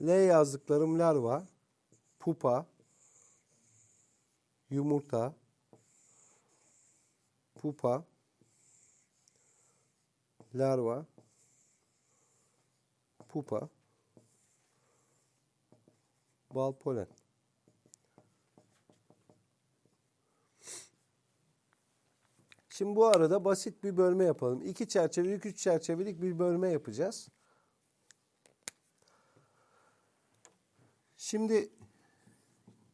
L yazdıklarım larva, pupa, yumurta, pupa, larva, pupa, bal polen. Şimdi bu arada basit bir bölme yapalım. İki çerçevelik, üç çerçevelik bir bölme yapacağız. Şimdi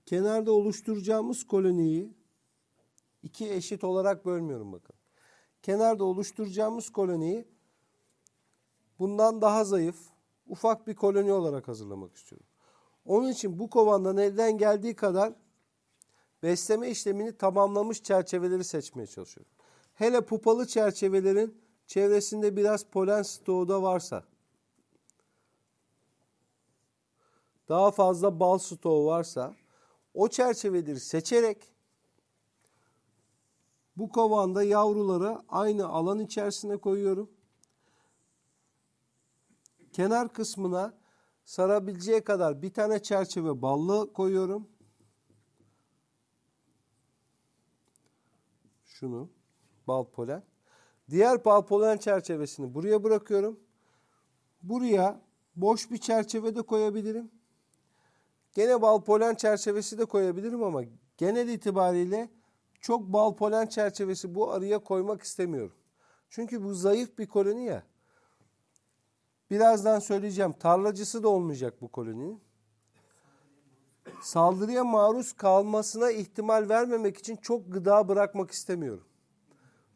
kenarda oluşturacağımız koloniyi iki eşit olarak bölmüyorum bakın. Kenarda oluşturacağımız koloniyi bundan daha zayıf, ufak bir koloni olarak hazırlamak istiyorum. Onun için bu kovandan elden geldiği kadar besleme işlemini tamamlamış çerçeveleri seçmeye çalışıyorum. Hele pupalı çerçevelerin çevresinde biraz polen stoğu da varsa, daha fazla bal stoğu varsa o çerçeveleri seçerek bu kovanda yavruları aynı alan içerisine koyuyorum. Kenar kısmına sarabileceği kadar bir tane çerçeve ballı koyuyorum. Şunu bal polen. Diğer bal polen çerçevesini buraya bırakıyorum. Buraya boş bir çerçeve de koyabilirim. Gene bal polen çerçevesi de koyabilirim ama genel itibariyle çok bal polen çerçevesi bu arıya koymak istemiyorum. Çünkü bu zayıf bir koloni ya. Birazdan söyleyeceğim. Tarlacısı da olmayacak bu koloninin. Saldırıya maruz kalmasına ihtimal vermemek için çok gıda bırakmak istemiyorum.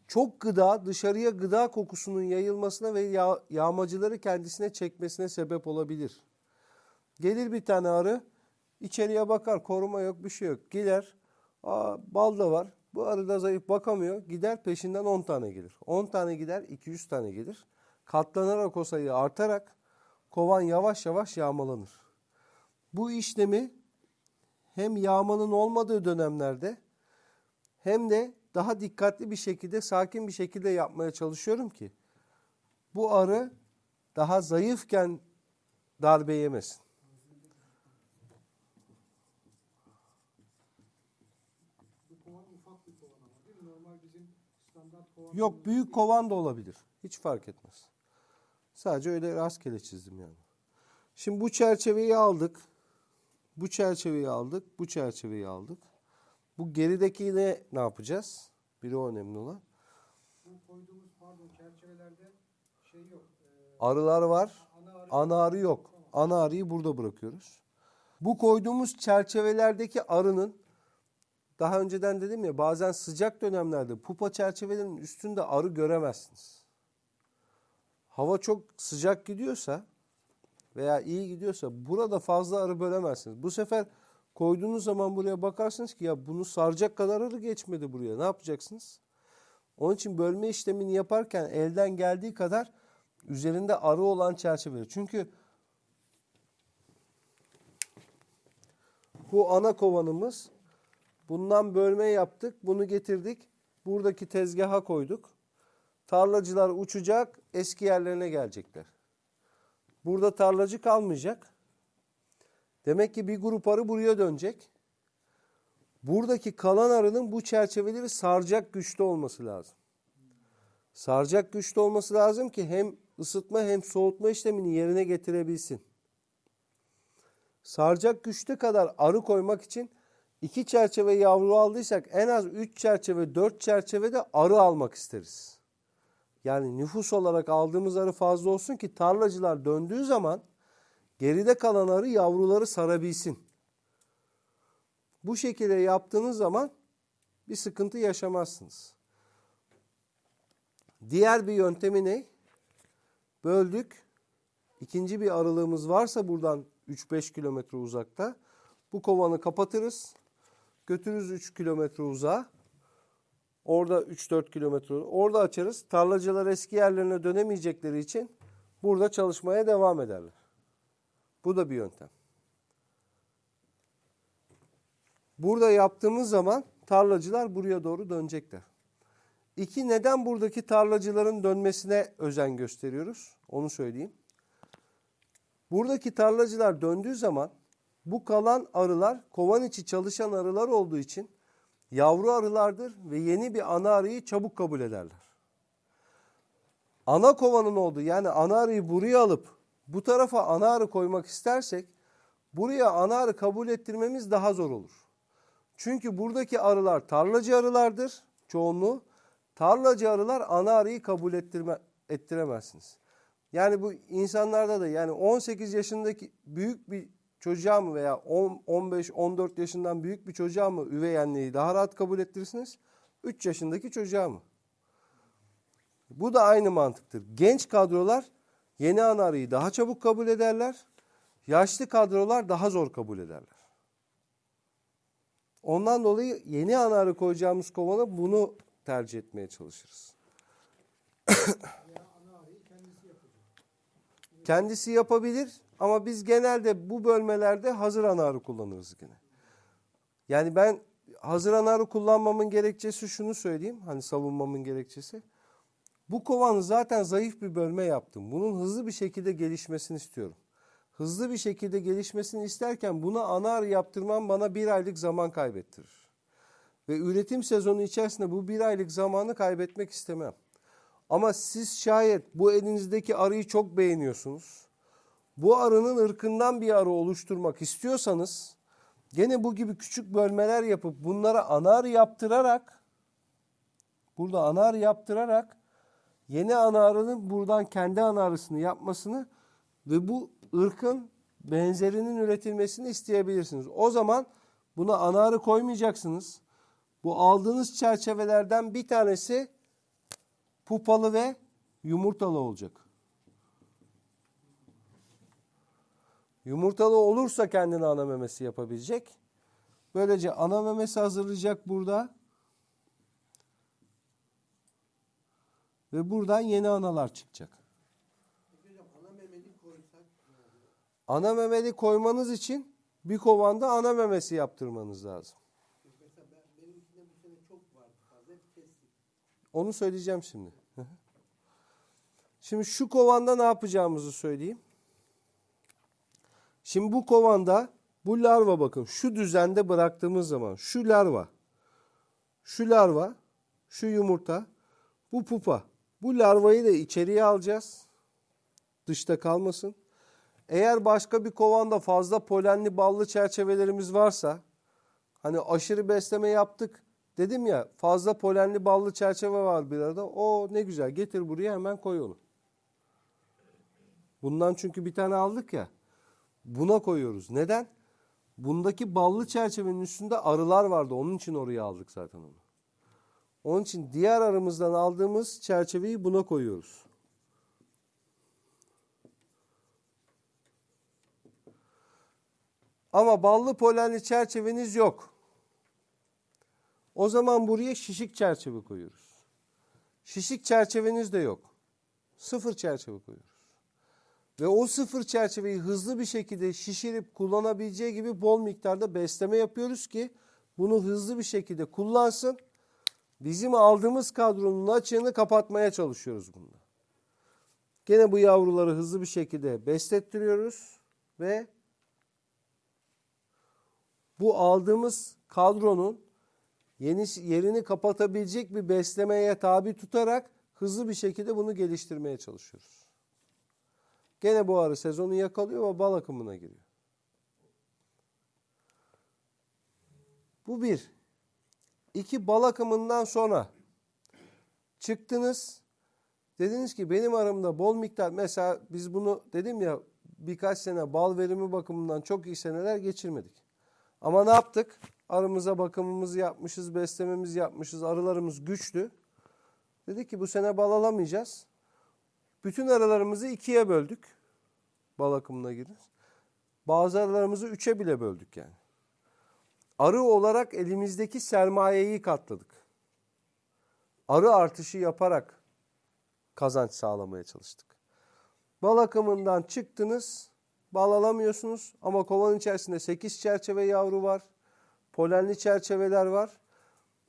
Çok gıda dışarıya gıda kokusunun yayılmasına ve yağ, yağmacıları kendisine çekmesine sebep olabilir. Gelir bir tane arı, içeriye bakar, koruma yok, bir şey yok. Gider, aa, bal da var. Bu arı da zayıf bakamıyor. Gider peşinden 10 tane gelir. 10 tane gider, 200 tane gelir. Katlanarak o sayı artarak kovan yavaş yavaş yağmalanır. Bu işlemi hem yağmanın olmadığı dönemlerde hem de daha dikkatli bir şekilde, sakin bir şekilde yapmaya çalışıyorum ki bu arı daha zayıfken darbe yemesin. Bu kovan ufak bir kovan ama değil mi? Normal bizim standart kovan. Yok büyük kovan da olabilir. Hiç fark etmez. Sadece öyle rastgele çizdim yani. Şimdi bu çerçeveyi aldık. Bu çerçeveyi aldık. Bu çerçeveyi aldık. Bu gerideki ne ne yapacağız? Biri o önemli olan. Bu koyduğumuz pardon çerçevelerde şey yok. Ee, Arılar var. ana arı Ana arı yok. Ana arıyı burada bırakıyoruz. Bu koyduğumuz çerçevelerdeki arının daha önceden dedim ya bazen sıcak dönemlerde pupa çerçevelerinin üstünde arı göremezsiniz. Hava çok sıcak gidiyorsa veya iyi gidiyorsa burada fazla arı bölemezsiniz. Bu sefer koyduğunuz zaman buraya bakarsınız ki ya bunu saracak kadar arı geçmedi buraya. Ne yapacaksınız? Onun için bölme işlemini yaparken elden geldiği kadar üzerinde arı olan çerçeveleri. Çünkü bu ana kovanımız. Bundan bölme yaptık. Bunu getirdik. Buradaki tezgaha koyduk. Tarlacılar uçacak. Eski yerlerine gelecekler. Burada tarlacı kalmayacak. Demek ki bir grup arı buraya dönecek. Buradaki kalan arının bu çerçeveleri saracak güçte olması lazım. Saracak güçte olması lazım ki hem ısıtma hem soğutma işlemini yerine getirebilsin. Saracak güçte kadar arı koymak için iki çerçeve yavru aldıysak en az üç çerçeve, dört çerçeve de arı almak isteriz. Yani nüfus olarak aldığımız arı fazla olsun ki tarlacılar döndüğü zaman geride kalan arı yavruları sarabilsin. Bu şekilde yaptığınız zaman bir sıkıntı yaşamazsınız. Diğer bir yöntemi ne? Böldük. İkinci bir aralığımız varsa buradan 3-5 kilometre uzakta bu kovanı kapatırız. Götürürüz 3 kilometre uzağa. Orada 3-4 kilometre orada açarız. Tarlacılar eski yerlerine dönemeyecekleri için burada çalışmaya devam ederler. Bu da bir yöntem. Burada yaptığımız zaman tarlacılar buraya doğru dönecekler. İki, neden buradaki tarlacıların dönmesine özen gösteriyoruz? Onu söyleyeyim. Buradaki tarlacılar döndüğü zaman bu kalan arılar kovan içi çalışan arılar olduğu için yavru arılardır ve yeni bir ana arıyı çabuk kabul ederler. Ana kovanın olduğu yani ana arıyı buraya alıp bu tarafa ana arı koymak istersek buraya ana arı kabul ettirmemiz daha zor olur. Çünkü buradaki arılar tarlacı arılardır çoğunluğu. Tarlacı arılar ana arıyı kabul ettirme, ettiremezsiniz. Yani bu insanlarda da yani 18 yaşındaki büyük bir çocuğa mı veya 10, 15, 14 yaşından büyük bir çocuğa mı üvey anneyi daha rahat kabul ettirirsiniz? 3 yaşındaki çocuğa mı? Bu da aynı mantıktır. Genç kadrolar yeni ana arıyı daha çabuk kabul ederler. Yaşlı kadrolar daha zor kabul ederler. Ondan dolayı yeni ana arı koyacağımız kovana bunu tercih etmeye çalışırız. Veya ana arıyı kendisi yapacak. Kendisi yapabilir ama biz genelde bu bölmelerde hazır ana arı kullanırız gene. Yani ben hazır ana arı kullanmamın gerekçesi şunu söyleyeyim. Hani savunmamın gerekçesi. Bu kovanı zaten zayıf bir bölme yaptım. Bunun hızlı bir şekilde gelişmesini istiyorum. Hızlı bir şekilde gelişmesini isterken buna ana arı yaptırmam bana bir aylık zaman kaybettirir. Ve üretim sezonu içerisinde bu bir aylık zamanı kaybetmek istemem. Ama siz şayet bu elinizdeki arıyı çok beğeniyorsunuz. Bu arının ırkından bir arı oluşturmak istiyorsanız gene bu gibi küçük bölmeler yapıp bunlara ana arı yaptırarak burada ana arı yaptırarak yeni ana arının buradan kendi ana arısını yapmasını ve bu ırkın benzerinin üretilmesini isteyebilirsiniz. O zaman buna ana arı koymayacaksınız. Bu aldığınız çerçevelerden bir tanesi pupalı ve yumurtalı olacak. Yumurtalı olursa kendine ana memesi yapabilecek. Böylece ana memesi hazırlayacak burada. Ve buradan yeni analar çıkacak. Ana memeli koymanız için bir kovanda ana memesi yaptırmanız lazım. Onu söyleyeceğim şimdi. Şimdi şu kovanda ne yapacağımızı söyleyeyim. Şimdi bu kovanda bu larva bakın şu düzende bıraktığımız zaman şu larva, şu larva, şu yumurta, bu pupa. Bu larvayı da içeriye alacağız. Dışta kalmasın. Eğer başka bir kovanda fazla polenli ballı çerçevelerimiz varsa hani aşırı besleme yaptık dedim ya fazla polenli ballı çerçeve var bir arada. O ne güzel getir buraya hemen koy onu. Bundan çünkü bir tane aldık ya. Buna koyuyoruz. Neden? Bundaki ballı çerçevenin üstünde arılar vardı. Onun için oraya aldık zaten onu. Onun için diğer arımızdan aldığımız çerçeveyi buna koyuyoruz. Ama ballı polenli çerçeveniz yok. O zaman buraya şişik çerçeve koyuyoruz. Şişik çerçeveniz de yok. Sıfır çerçeve koyuyoruz. Ve o sıfır çerçeveyi hızlı bir şekilde şişirip kullanabileceği gibi bol miktarda besleme yapıyoruz ki bunu hızlı bir şekilde kullansın. Bizim aldığımız kadronun açığını kapatmaya çalışıyoruz bunda. Gene bu yavruları hızlı bir şekilde beslettiriyoruz ve bu aldığımız kadronun yeni yerini kapatabilecek bir beslemeye tabi tutarak hızlı bir şekilde bunu geliştirmeye çalışıyoruz. Gene bu arı sezonu yakalıyor ve bal akımına giriyor. Bu bir. İki bal akımından sonra çıktınız. Dediniz ki benim arımda bol miktar mesela biz bunu dedim ya birkaç sene bal verimi bakımından çok iyi seneler geçirmedik. Ama ne yaptık? Arımıza bakımımızı yapmışız, beslememizi yapmışız, arılarımız güçlü. Dedik ki bu sene bal alamayacağız. Bütün arılarımızı ikiye böldük. Bal akımına girir. Bazı arılarımızı üçe bile böldük yani. Arı olarak elimizdeki sermayeyi katladık. Arı artışı yaparak kazanç sağlamaya çalıştık. Bal akımından çıktınız, bal alamıyorsunuz ama kovanın içerisinde 8 çerçeve yavru var. Polenli çerçeveler var.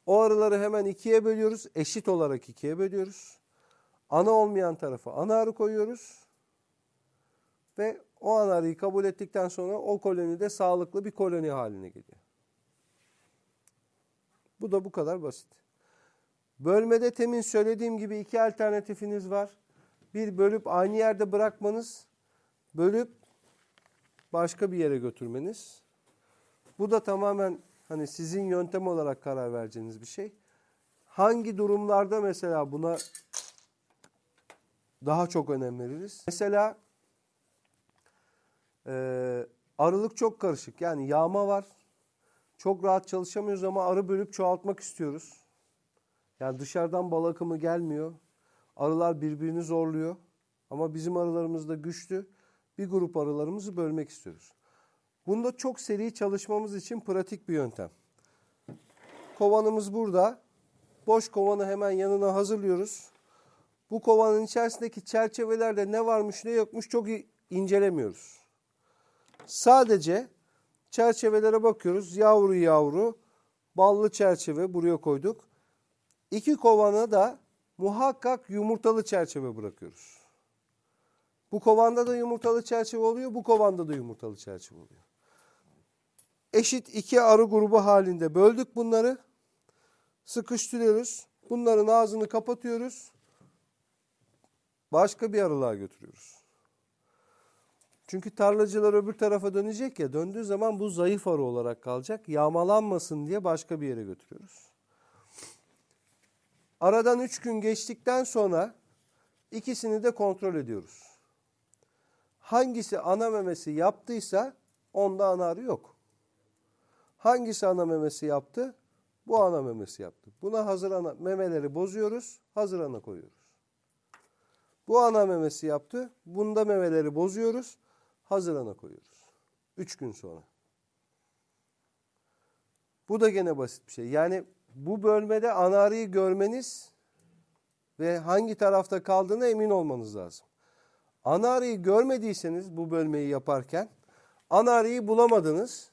O arıları hemen ikiye bölüyoruz. Eşit olarak ikiye bölüyoruz. Ana olmayan tarafa ana arı koyuyoruz. Ve o ana arıyı kabul ettikten sonra o koloni de sağlıklı bir koloni haline geliyor. Bu da bu kadar basit. Bölmede temin söylediğim gibi iki alternatifiniz var. Bir bölüp aynı yerde bırakmanız, bölüp başka bir yere götürmeniz. Bu da tamamen hani sizin yöntem olarak karar vereceğiniz bir şey. Hangi durumlarda mesela buna daha çok önem veririz? Mesela e, arılık çok karışık. Yani yağma var. Çok rahat çalışamıyoruz ama arı bölüp çoğaltmak istiyoruz. Yani dışarıdan bal akımı gelmiyor. Arılar birbirini zorluyor. Ama bizim arılarımız da güçlü. Bir grup arılarımızı bölmek istiyoruz. Bunda çok seri çalışmamız için pratik bir yöntem. Kovanımız burada. Boş kovanı hemen yanına hazırlıyoruz. Bu kovanın içerisindeki çerçevelerde ne varmış ne yokmuş çok incelemiyoruz. Sadece çerçevelere bakıyoruz. Yavru yavru ballı çerçeve buraya koyduk. İki kovana da muhakkak yumurtalı çerçeve bırakıyoruz. Bu kovanda da yumurtalı çerçeve oluyor, bu kovanda da yumurtalı çerçeve oluyor. Eşit iki arı grubu halinde böldük bunları. Sıkıştırıyoruz. Bunların ağzını kapatıyoruz. Başka bir arılığa götürüyoruz. Çünkü tarlacılar öbür tarafa dönecek ya. Döndüğü zaman bu zayıf arı olarak kalacak. Yağmalanmasın diye başka bir yere götürüyoruz. Aradan 3 gün geçtikten sonra ikisini de kontrol ediyoruz. Hangisi ana memesi yaptıysa onda ana arı yok. Hangisi ana memesi yaptı? Bu ana memesi yaptı. Buna hazır ana memeleri bozuyoruz, hazır ana koyuyoruz. Bu ana memesi yaptı. Bunda memeleri bozuyoruz, hazır ana koyuyoruz. 3 gün sonra. Bu da gene basit bir şey. Yani bu bölmede ana arıyı görmeniz ve hangi tarafta kaldığına emin olmanız lazım. Ana arıyı görmediyseniz bu bölmeyi yaparken ana arıyı bulamadınız.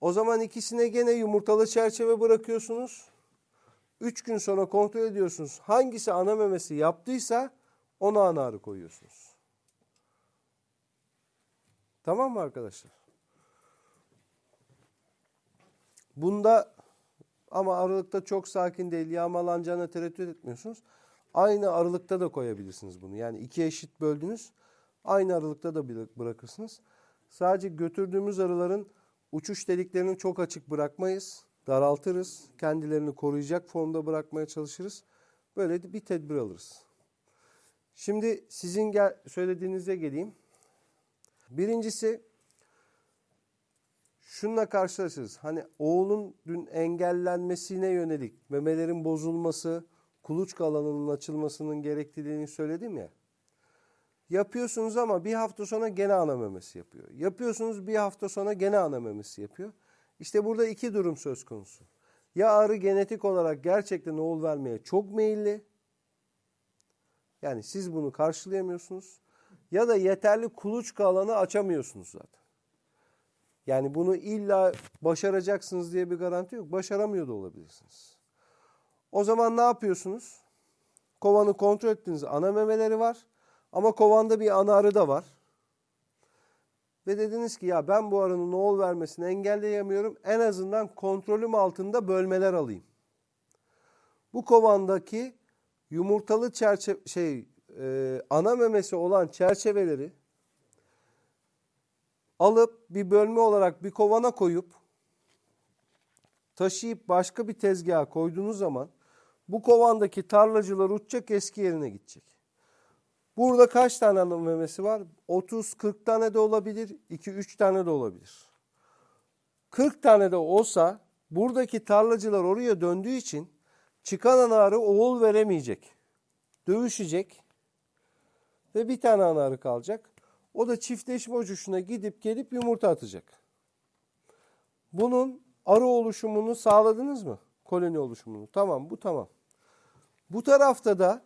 O zaman ikisine gene yumurtalı çerçeve bırakıyorsunuz. Üç gün sonra kontrol ediyorsunuz. Hangisi ana memesi yaptıysa ona ana arı koyuyorsunuz. Tamam mı arkadaşlar? Bunda ama aralıkta çok sakin değil, yağmalanacağına tereddüt etmiyorsunuz. Aynı aralıkta da koyabilirsiniz bunu. Yani iki eşit böldünüz. Aynı aralıkta da bıra- bırakırsınız. Sadece götürdüğümüz arıların uçuş deliklerini çok açık bırakmayız. Daraltırız. Kendilerini koruyacak formda bırakmaya çalışırız. Böyle bir tedbir alırız. Şimdi sizin gel söylediğinize geleyim. Birincisi şununla karşılaşırız. Hani oğlun dün engellenmesine yönelik memelerin bozulması, kuluçka alanının açılmasının gerektiğini söyledim ya. Yapıyorsunuz ama bir hafta sonra gene ana memesi yapıyor. Yapıyorsunuz bir hafta sonra gene ana memesi yapıyor. İşte burada iki durum söz konusu. Ya arı genetik olarak gerçekten oğul vermeye çok meyilli. Yani siz bunu karşılayamıyorsunuz. Ya da yeterli kuluçka alanı açamıyorsunuz zaten. Yani bunu illa başaracaksınız diye bir garanti yok. Başaramıyor da olabilirsiniz. O zaman ne yapıyorsunuz? Kovanı kontrol ettiniz. Ana memeleri var. Ama kovanda bir ana arı da var. Ve dediniz ki ya ben bu arının oğul vermesini engelleyemiyorum. En azından kontrolüm altında bölmeler alayım. Bu kovandaki yumurtalı çerçeve şey e, ana memesi olan çerçeveleri alıp bir bölme olarak bir kovana koyup taşıyıp başka bir tezgaha koyduğunuz zaman bu kovandaki tarlacılar uçacak eski yerine gidecek. Burada kaç tane ana memesi var? 30-40 tane de olabilir, 2-3 tane de olabilir. 40 tane de olsa buradaki tarlacılar oraya döndüğü için çıkan ana arı oğul veremeyecek. Dövüşecek ve bir tane ana arı kalacak. O da çiftleşme uçuşuna gidip gelip yumurta atacak. Bunun arı oluşumunu sağladınız mı? Koloni oluşumunu. Tamam bu tamam. Bu tarafta da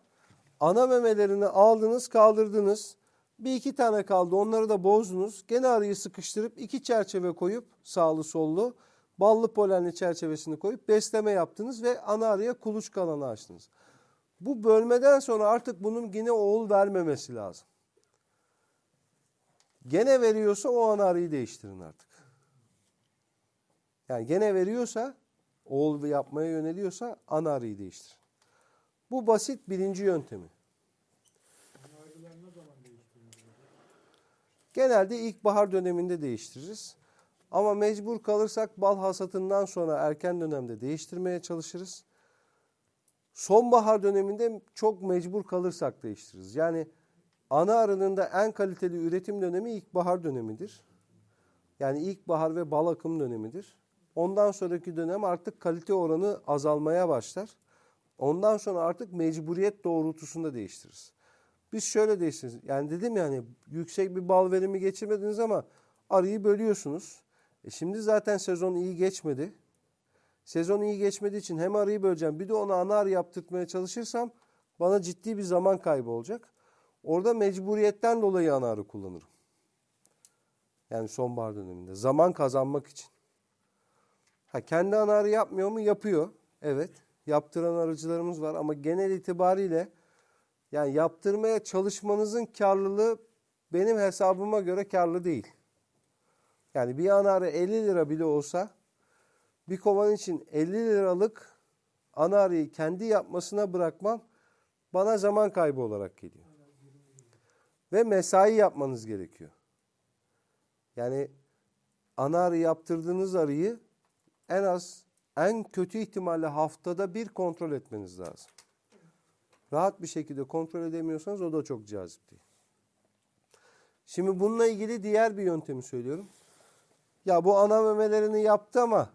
ana memelerini aldınız kaldırdınız. Bir iki tane kaldı onları da bozdunuz. Gene arıyı sıkıştırıp iki çerçeve koyup sağlı sollu ballı polenli çerçevesini koyup besleme yaptınız ve ana arıya kuluçka alanı açtınız. Bu bölmeden sonra artık bunun yine oğul vermemesi lazım. Gene veriyorsa o ana arıyı değiştirin artık. Yani gene veriyorsa, oğul yapmaya yöneliyorsa ana arıyı değiştirin. Bu basit birinci yöntemi. Genelde ilkbahar döneminde değiştiririz. Ama mecbur kalırsak bal hasatından sonra erken dönemde değiştirmeye çalışırız. Sonbahar döneminde çok mecbur kalırsak değiştiririz. Yani ana arının da en kaliteli üretim dönemi ilkbahar dönemidir. Yani ilkbahar ve bal akım dönemidir. Ondan sonraki dönem artık kalite oranı azalmaya başlar. Ondan sonra artık mecburiyet doğrultusunda değiştiririz. Biz şöyle değiştiririz. Yani dedim yani yüksek bir bal verimi geçirmediniz ama arıyı bölüyorsunuz. E şimdi zaten sezon iyi geçmedi. Sezon iyi geçmediği için hem arıyı böleceğim bir de ona ana arı yaptırtmaya çalışırsam bana ciddi bir zaman kaybı olacak. Orada mecburiyetten dolayı ana arı kullanırım. Yani sonbahar döneminde. Zaman kazanmak için. Ha, kendi ana arı yapmıyor mu? Yapıyor. Evet. Yaptıran arıcılarımız var ama genel itibariyle yani yaptırmaya çalışmanızın karlılığı benim hesabıma göre karlı değil. Yani bir ana arı 50 lira bile olsa bir kovan için 50 liralık ana arıyı kendi yapmasına bırakmam bana zaman kaybı olarak geliyor. Ve mesai yapmanız gerekiyor. Yani ana arı yaptırdığınız arıyı en az en kötü ihtimalle haftada bir kontrol etmeniz lazım. Rahat bir şekilde kontrol edemiyorsanız o da çok cazip değil. Şimdi bununla ilgili diğer bir yöntemi söylüyorum. Ya bu ana memelerini yaptı ama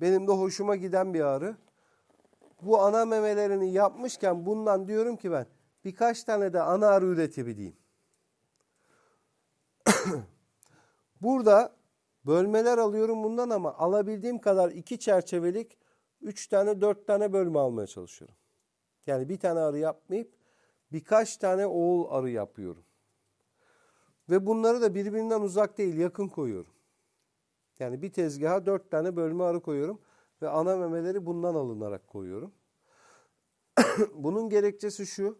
benim de hoşuma giden bir ağrı. Bu ana memelerini yapmışken bundan diyorum ki ben birkaç tane de ana arı üretebileyim. Burada bölmeler alıyorum bundan ama alabildiğim kadar iki çerçevelik üç tane dört tane bölme almaya çalışıyorum. Yani bir tane arı yapmayıp birkaç tane oğul arı yapıyorum. Ve bunları da birbirinden uzak değil yakın koyuyorum. Yani bir tezgaha dört tane bölme arı koyuyorum ve ana memeleri bundan alınarak koyuyorum. Bunun gerekçesi şu.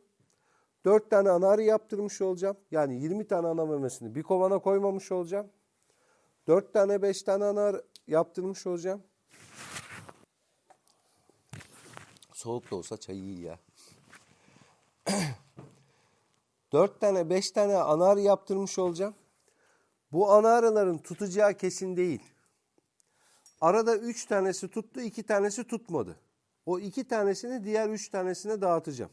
Dört tane ana arı yaptırmış olacağım. Yani 20 tane ana memesini bir kovana koymamış olacağım. Dört tane beş tane ana arı yaptırmış olacağım. Soğuk da olsa çayı iyi ya. Dört tane beş tane ana arı yaptırmış olacağım. Bu ana arıların tutacağı kesin değil. Arada üç tanesi tuttu, iki tanesi tutmadı. O iki tanesini diğer üç tanesine dağıtacağım.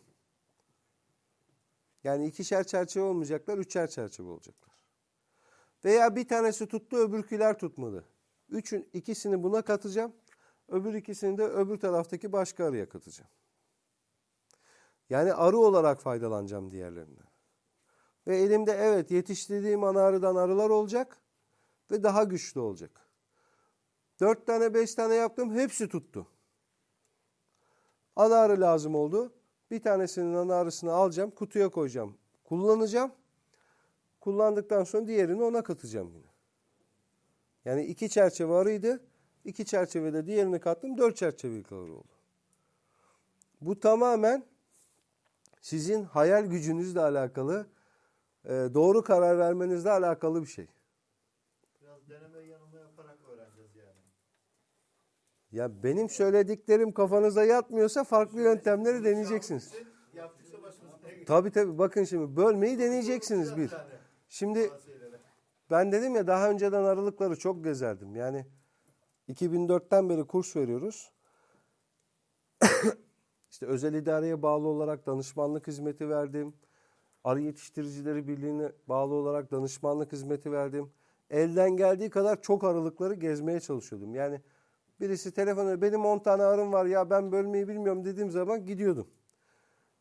Yani ikişer çerçeve olmayacaklar, üçer çerçeve olacaklar. Veya bir tanesi tuttu, öbürküler tutmadı. Üçün ikisini buna katacağım. Öbür ikisini de öbür taraftaki başka arıya katacağım. Yani arı olarak faydalanacağım diğerlerinden. Ve elimde evet yetiştirdiğim ana arılar olacak ve daha güçlü olacak. Dört tane beş tane yaptım hepsi tuttu. Ana arı lazım oldu. Bir tanesinin ana arısını alacağım kutuya koyacağım. Kullanacağım. Kullandıktan sonra diğerini ona katacağım yine. Yani iki çerçeve arıydı. İki çerçevede diğerini kattım. Dört çerçevelik arı oldu. Bu tamamen sizin hayal gücünüzle alakalı, e, doğru karar vermenizle alakalı bir şey. Biraz deneme yanılma yaparak öğreneceğiz yani. Ya benim söylediklerim kafanıza yatmıyorsa farklı yöntemleri deneyeceksiniz. Yaptıkça başımıza? Tabii tabii bakın şimdi bölmeyi deneyeceksiniz bir. Şimdi ben dedim ya daha önceden aralıkları çok gezerdim. Yani 2004'ten beri kurs veriyoruz. işte özel idareye bağlı olarak danışmanlık hizmeti verdim. Arı Yetiştiricileri Birliği'ne bağlı olarak danışmanlık hizmeti verdim. Elden geldiği kadar çok aralıkları gezmeye çalışıyordum. Yani birisi telefonu benim 10 tane arım var ya ben bölmeyi bilmiyorum dediğim zaman gidiyordum.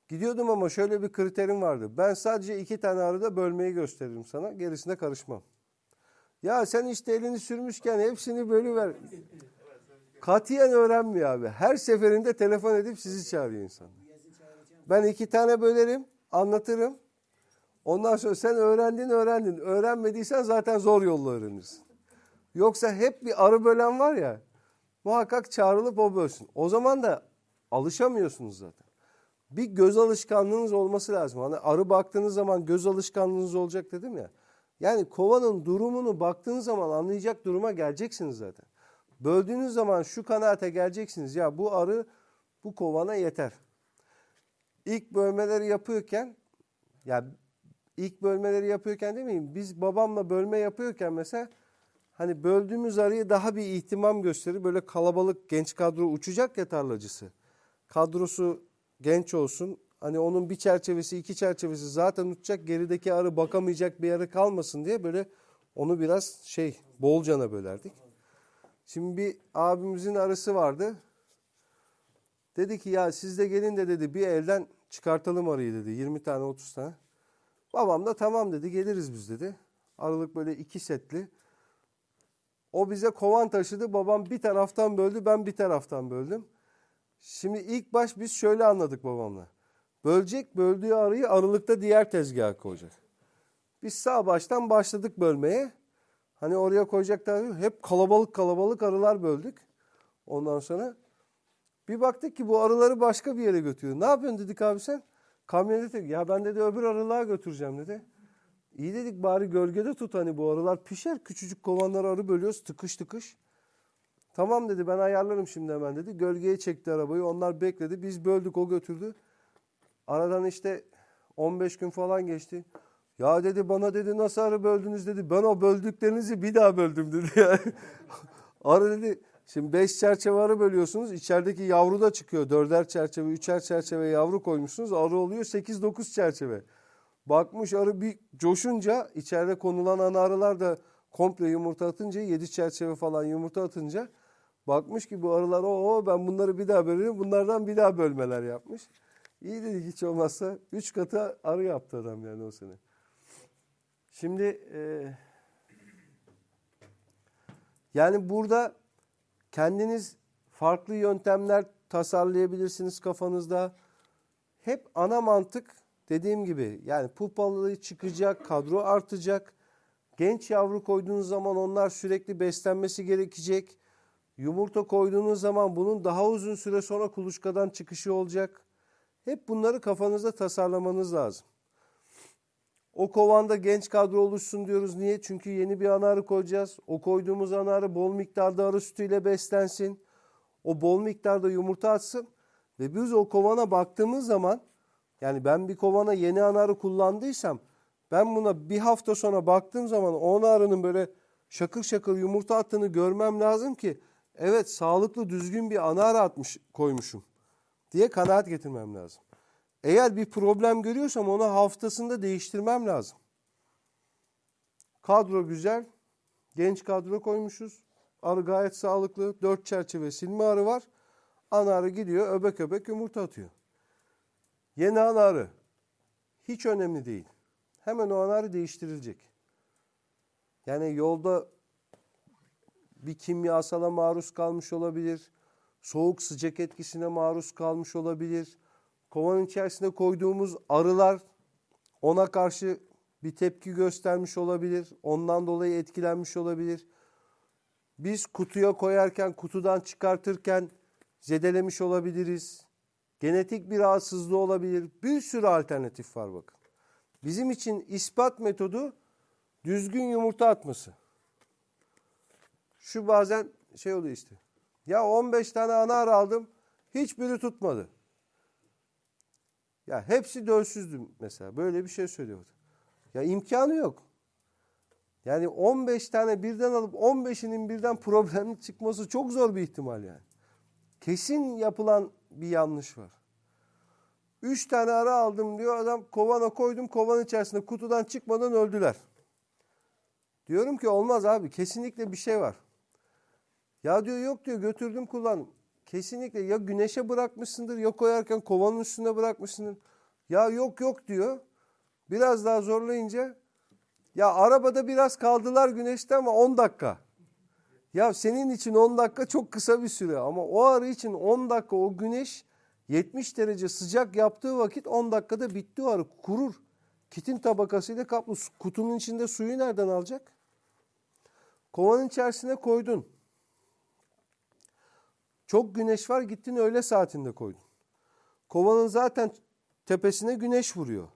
Gidiyordum ama şöyle bir kriterim vardı. Ben sadece iki tane arıda bölmeyi gösteririm sana. Gerisine karışmam. Ya sen işte elini sürmüşken hepsini bölüver. Katiyen öğrenmiyor abi. Her seferinde telefon edip sizi çağırıyor insan. Ben iki tane bölerim, anlatırım. Ondan sonra sen öğrendin öğrendin. Öğrenmediysen zaten zor yolla öğrenirsin. Yoksa hep bir arı bölen var ya muhakkak çağrılıp o bölsün. O zaman da alışamıyorsunuz zaten. Bir göz alışkanlığınız olması lazım. Hani arı baktığınız zaman göz alışkanlığınız olacak dedim ya. Yani kovanın durumunu baktığınız zaman anlayacak duruma geleceksiniz zaten. Böldüğünüz zaman şu kanaate geleceksiniz. Ya bu arı bu kovana yeter. İlk bölmeleri yapıyorken ya ilk bölmeleri yapıyorken demeyeyim biz babamla bölme yapıyorken mesela hani böldüğümüz arıyı daha bir ihtimam gösterir. Böyle kalabalık genç kadro uçacak ya tarlacısı. Kadrosu genç olsun. Hani onun bir çerçevesi iki çerçevesi zaten uçacak. Gerideki arı bakamayacak bir arı kalmasın diye böyle onu biraz şey bolcana bölerdik. Şimdi bir abimizin arısı vardı. Dedi ki ya siz de gelin de dedi bir elden çıkartalım arıyı dedi. 20 tane 30 tane. Babam da tamam dedi geliriz biz dedi. Aralık böyle iki setli. O bize kovan taşıdı. Babam bir taraftan böldü ben bir taraftan böldüm. Şimdi ilk baş biz şöyle anladık babamla. Bölecek böldüğü arıyı aralıkta diğer tezgaha koyacak. Biz sağ baştan başladık bölmeye. Hani oraya koyacaklar hep kalabalık kalabalık arılar böldük. Ondan sonra bir baktık ki bu arıları başka bir yere götürüyor. Ne yapıyorsun dedik abi sen? Kamyonete ya ben dedi öbür arılığa götüreceğim dedi. İyi dedik bari gölgede tut hani bu arılar pişer. Küçücük kovanlar arı bölüyoruz tıkış tıkış. Tamam dedi ben ayarlarım şimdi hemen dedi. Gölgeye çekti arabayı onlar bekledi. Biz böldük o götürdü. Aradan işte 15 gün falan geçti. Ya dedi bana dedi nasıl arı böldünüz dedi. Ben o böldüklerinizi bir daha böldüm dedi. Yani. arı dedi şimdi 5 çerçeve arı bölüyorsunuz. İçerideki yavru da çıkıyor. Dörder çerçeve, üçer çerçeve yavru koymuşsunuz. Arı oluyor 8-9 çerçeve. Bakmış arı bir coşunca içeride konulan ana arılar da komple yumurta atınca 7 çerçeve falan yumurta atınca bakmış ki bu arılar o ben bunları bir daha bölerim. Bunlardan bir daha bölmeler yapmış. İyi dedik hiç olmazsa 3 katı arı yaptı adam yani o sene. Şimdi e, yani burada kendiniz farklı yöntemler tasarlayabilirsiniz kafanızda. Hep ana mantık dediğim gibi yani pupalı çıkacak, kadro artacak. Genç yavru koyduğunuz zaman onlar sürekli beslenmesi gerekecek. Yumurta koyduğunuz zaman bunun daha uzun süre sonra kuluçkadan çıkışı olacak. Hep bunları kafanızda tasarlamanız lazım. O kovanda genç kadro oluşsun diyoruz. Niye? Çünkü yeni bir ana arı koyacağız. O koyduğumuz ana arı bol miktarda arı sütüyle beslensin. O bol miktarda yumurta atsın. Ve biz o kovana baktığımız zaman yani ben bir kovana yeni ana arı kullandıysam ben buna bir hafta sonra baktığım zaman o ana arının böyle şakır şakır yumurta attığını görmem lazım ki evet sağlıklı düzgün bir ana arı atmış koymuşum diye kanaat getirmem lazım. Eğer bir problem görüyorsam onu haftasında değiştirmem lazım. Kadro güzel. Genç kadro koymuşuz. Arı gayet sağlıklı. Dört çerçeve silme arı var. Ana arı gidiyor öbek öbek yumurta atıyor. Yeni ana arı. Hiç önemli değil. Hemen o ana arı değiştirilecek. Yani yolda bir kimyasala maruz kalmış olabilir. Soğuk sıcak etkisine maruz kalmış olabilir. Kovanın içerisine koyduğumuz arılar ona karşı bir tepki göstermiş olabilir. Ondan dolayı etkilenmiş olabilir. Biz kutuya koyarken, kutudan çıkartırken zedelemiş olabiliriz. Genetik bir rahatsızlığı olabilir. Bir sürü alternatif var bakın. Bizim için ispat metodu düzgün yumurta atması. Şu bazen şey oluyor işte. Ya 15 tane ana arı aldım. Hiçbiri tutmadı. Ya hepsi dölsüzdü mesela. Böyle bir şey söylüyordu. Ya imkanı yok. Yani 15 tane birden alıp 15'inin birden problemli çıkması çok zor bir ihtimal yani. Kesin yapılan bir yanlış var. 3 tane ara aldım diyor adam kovana koydum kovanın içerisinde kutudan çıkmadan öldüler. Diyorum ki olmaz abi kesinlikle bir şey var. Ya diyor yok diyor götürdüm kullandım. Kesinlikle ya güneşe bırakmışsındır ya koyarken kovanın üstüne bırakmışsındır. Ya yok yok diyor. Biraz daha zorlayınca ya arabada biraz kaldılar güneşte ama 10 dakika. Ya senin için 10 dakika çok kısa bir süre ama o arı için 10 dakika o güneş 70 derece sıcak yaptığı vakit 10 dakikada bitti o arı kurur. Kitin tabakasıyla kaplı. Kutunun içinde suyu nereden alacak? Kovanın içerisine koydun. Çok güneş var gittin öğle saatinde koydun. Kovanın zaten tepesine güneş vuruyor.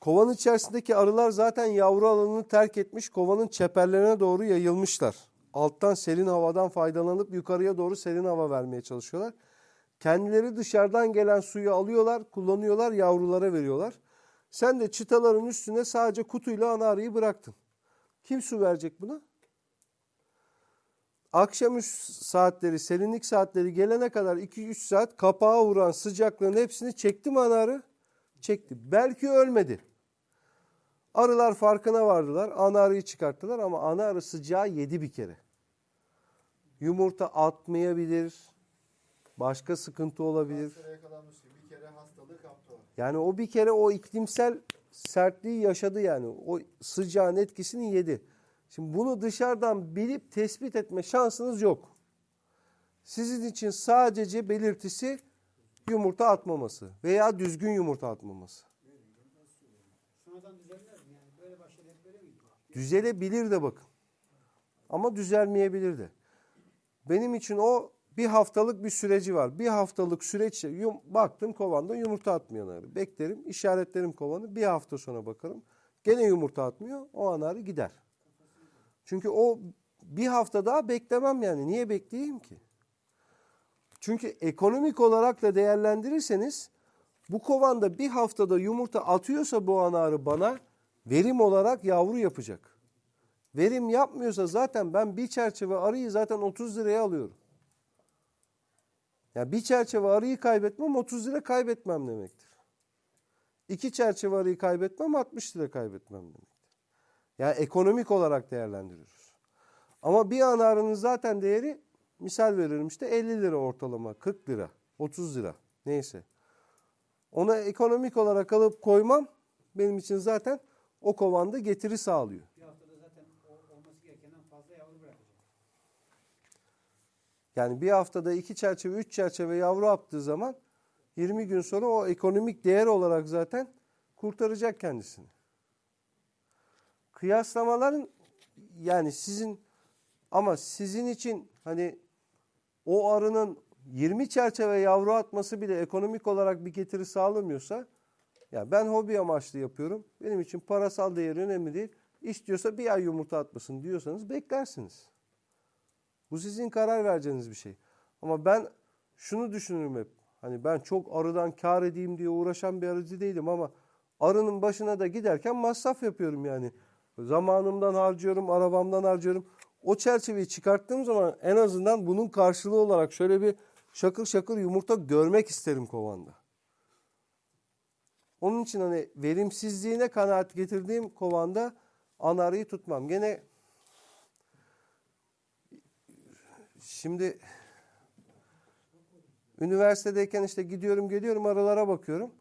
Kovanın içerisindeki arılar zaten yavru alanını terk etmiş, kovanın çeperlerine doğru yayılmışlar. Alttan serin havadan faydalanıp yukarıya doğru serin hava vermeye çalışıyorlar. Kendileri dışarıdan gelen suyu alıyorlar, kullanıyorlar, yavrulara veriyorlar. Sen de çıtaların üstüne sadece kutuyla ana arıyı bıraktın. Kim su verecek buna? Akşamüstü saatleri, serinlik saatleri gelene kadar 2-3 saat kapağa vuran sıcaklığın hepsini çekti mi ana arı? Çekti. Belki ölmedi. Arılar farkına vardılar. Ana arıyı çıkarttılar ama ana arı sıcağı yedi bir kere. Yumurta atmayabilir. Başka sıkıntı olabilir. Bir kere hastalığı kaptı. Yani o bir kere o iklimsel sertliği yaşadı yani. O sıcağın etkisini yedi. Şimdi bunu dışarıdan bilip tespit etme şansınız yok. Sizin için sadece belirtisi yumurta atmaması veya düzgün yumurta atmaması. Düzelebilir de bakın. Ama düzelmeyebilir de. Benim için o bir haftalık bir süreci var. Bir haftalık süreç yum, baktım kovanda yumurta atmayan arı. Beklerim, işaretlerim kovanı. Bir hafta sonra bakarım. Gene yumurta atmıyor. O an arı gider. Çünkü o bir hafta daha beklemem yani. Niye bekleyeyim ki? Çünkü ekonomik olarak da değerlendirirseniz bu kovanda bir haftada yumurta atıyorsa bu ana arı bana verim olarak yavru yapacak. Verim yapmıyorsa zaten ben bir çerçeve arıyı zaten 30 liraya alıyorum. Yani bir çerçeve arıyı kaybetmem 30 lira kaybetmem demektir. İki çerçeve arıyı kaybetmem 60 lira kaybetmem demektir. Yani ekonomik olarak değerlendiriyoruz. Ama bir ana arının zaten değeri misal veririm işte 50 lira ortalama 40 lira 30 lira neyse. Ona ekonomik olarak alıp koymam benim için zaten o kovanda getiri sağlıyor. Bir haftada zaten o, olması gerekenden fazla yavru bırakacak. Yani bir haftada iki çerçeve, üç çerçeve yavru yaptığı zaman 20 gün sonra o ekonomik değer olarak zaten kurtaracak kendisini. Kıyaslamaların yani sizin ama sizin için hani o arının 20 çerçeve yavru atması bile ekonomik olarak bir getiri sağlamıyorsa ya ben hobi amaçlı yapıyorum. Benim için parasal değeri önemli değil. İstiyorsa bir ay yumurta atmasın diyorsanız beklersiniz. Bu sizin karar vereceğiniz bir şey. Ama ben şunu düşünürüm hep. Hani ben çok arıdan kar edeyim diye uğraşan bir arıcı değilim ama arının başına da giderken masraf yapıyorum yani. Zamanımdan harcıyorum, arabamdan harcıyorum. O çerçeveyi çıkarttığım zaman en azından bunun karşılığı olarak şöyle bir şakır şakır yumurta görmek isterim kovanda. Onun için hani verimsizliğine kanaat getirdiğim kovanda anarıyı tutmam. Gene Şimdi üniversitedeyken işte gidiyorum geliyorum arılara bakıyorum.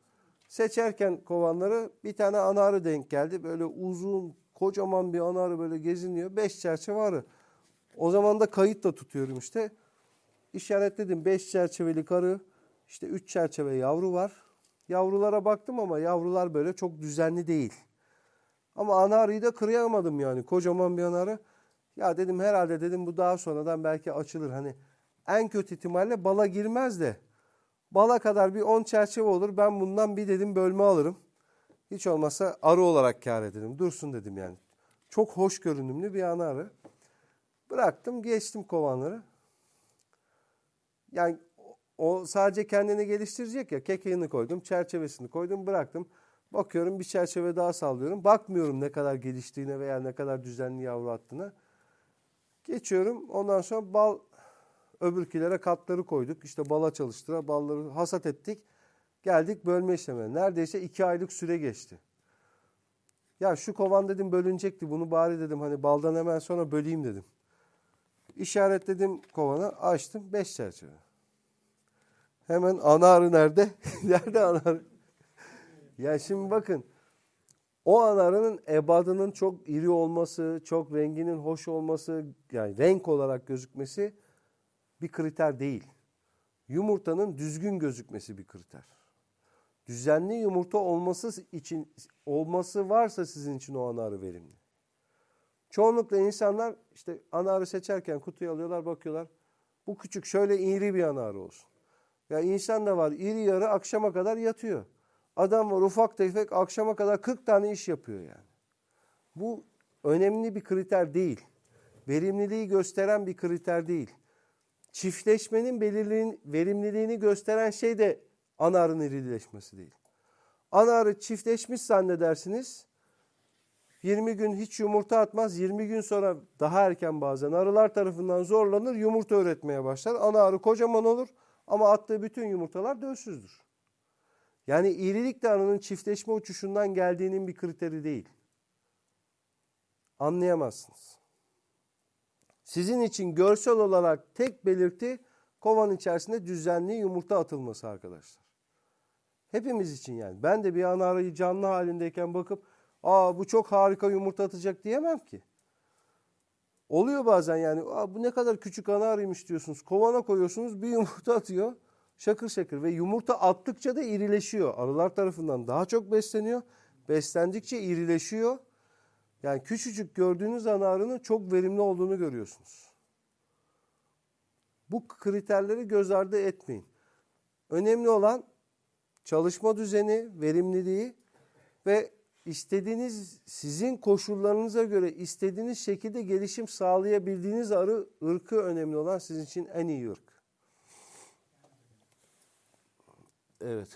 Seçerken kovanları bir tane ana arı denk geldi. Böyle uzun kocaman bir ana arı böyle geziniyor. Beş çerçeve arı. O zaman da kayıt da tutuyorum işte. İşaretledim beş çerçevelik arı. İşte üç çerçeve yavru var. Yavrulara baktım ama yavrular böyle çok düzenli değil. Ama ana arıyı da kırayamadım yani. Kocaman bir ana arı. Ya dedim herhalde dedim bu daha sonradan belki açılır. Hani en kötü ihtimalle bala girmez de bala kadar bir 10 çerçeve olur. Ben bundan bir dedim bölme alırım. Hiç olmazsa arı olarak kar ederim. Dursun dedim yani. Çok hoş görünümlü bir ana arı. Bıraktım geçtim kovanları. Yani o sadece kendini geliştirecek ya. Kekeğini koydum, çerçevesini koydum, bıraktım. Bakıyorum bir çerçeve daha sallıyorum. Bakmıyorum ne kadar geliştiğine veya ne kadar düzenli yavru attığına. Geçiyorum. Ondan sonra bal öbürkilere katları koyduk. İşte bala çalıştıra balları hasat ettik. Geldik bölme işlemine. Neredeyse iki aylık süre geçti. Ya şu kovan dedim bölünecekti. Bunu bari dedim hani baldan hemen sonra böleyim dedim. İşaretledim kovanı açtım. Beş çerçeve. Hemen ana arı nerede? nerede ana ya şimdi bakın. O anarının ebadının çok iri olması, çok renginin hoş olması, yani renk olarak gözükmesi bir kriter değil. Yumurtanın düzgün gözükmesi bir kriter. Düzenli yumurta olması için olması varsa sizin için o anarı verimli. Çoğunlukla insanlar işte anarı seçerken kutuyu alıyorlar, bakıyorlar. Bu küçük şöyle iri bir anarı olsun. Ya insan da var iri yarı akşama kadar yatıyor. Adam var ufak tefek akşama kadar 40 tane iş yapıyor yani. Bu önemli bir kriter değil. Verimliliği gösteren bir kriter değil. Çiftleşmenin belirliğin, verimliliğini gösteren şey de ana arının irileşmesi değil. Ana arı çiftleşmiş zannedersiniz. 20 gün hiç yumurta atmaz. 20 gün sonra daha erken bazen arılar tarafından zorlanır. Yumurta üretmeye başlar. Ana arı kocaman olur ama attığı bütün yumurtalar dölsüzdür. Yani irilik de arının çiftleşme uçuşundan geldiğinin bir kriteri değil. Anlayamazsınız. Sizin için görsel olarak tek belirti kovan içerisinde düzenli yumurta atılması arkadaşlar. Hepimiz için yani. Ben de bir ana arayı canlı halindeyken bakıp aa bu çok harika yumurta atacak diyemem ki. Oluyor bazen yani aa, bu ne kadar küçük ana arıymış diyorsunuz. Kovana koyuyorsunuz bir yumurta atıyor. Şakır şakır ve yumurta attıkça da irileşiyor. Arılar tarafından daha çok besleniyor. Beslendikçe irileşiyor. Yani küçücük gördüğünüz ana arının çok verimli olduğunu görüyorsunuz. Bu kriterleri göz ardı etmeyin. Önemli olan çalışma düzeni, verimliliği ve istediğiniz sizin koşullarınıza göre istediğiniz şekilde gelişim sağlayabildiğiniz arı ırkı önemli olan sizin için en iyi ırk. Evet.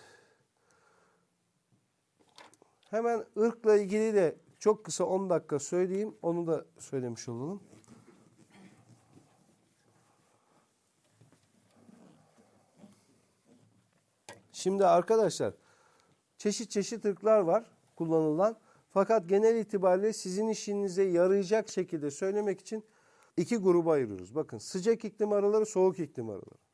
Hemen ırkla ilgili de çok kısa 10 dakika söyleyeyim. Onu da söylemiş olalım. Şimdi arkadaşlar çeşit çeşit ırklar var kullanılan. Fakat genel itibariyle sizin işinize yarayacak şekilde söylemek için iki gruba ayırıyoruz. Bakın sıcak iklim arıları, soğuk iklim arıları.